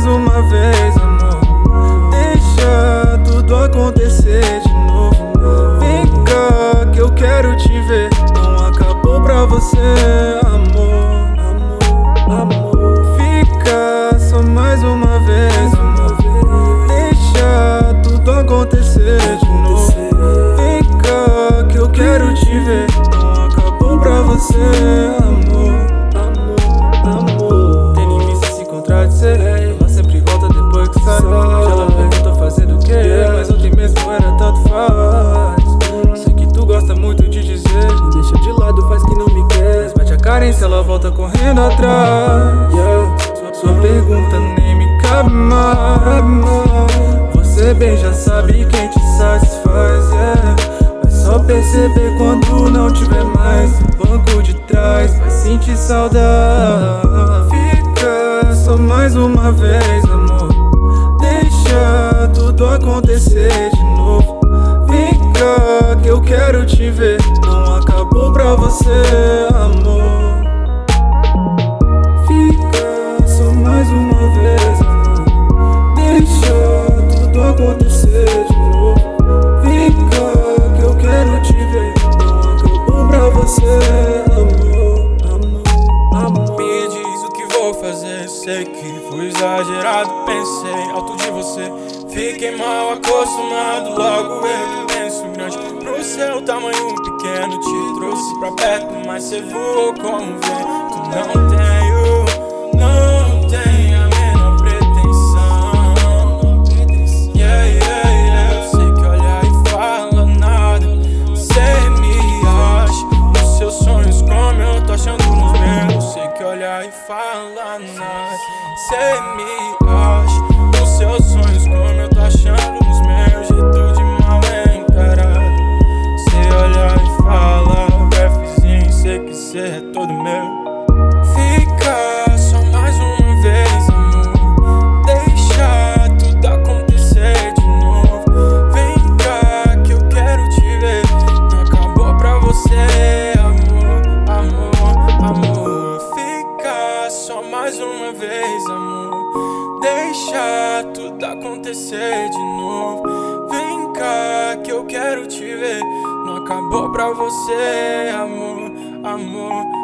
mais uma vez, amor. Deixa tudo acontecer de novo. Vem cá que eu quero te ver. Não acabou pra você, amor. Amor, amor. Fica só mais uma vez, amor. Deixa tudo acontecer de novo. Vem cá que eu quero te ver. Não acabou pra você, amor. Carência, ela volta correndo atrás. Sua, sua pergunta nem me cabe mais. Você bem já sabe quem te satisfaz. Yeah. Vai só perceber quando não tiver mais. No banco de trás, vai sentir saudade. Fica só mais uma vez, amor. Deixa tudo acontecer de novo. Cá que eu quero te ver. Não acabou pra você, sei que fui exagerado, pensei alto de você. Fiquei mal acostumado, logo eu penso grande. Pro seu tamanho pequeno, te trouxe pra perto, mas cê voou como vento. Não tenho, Cê me acontecer de novo. Vem cá que eu quero te ver. Não acabou pra você, amor, amor, amor.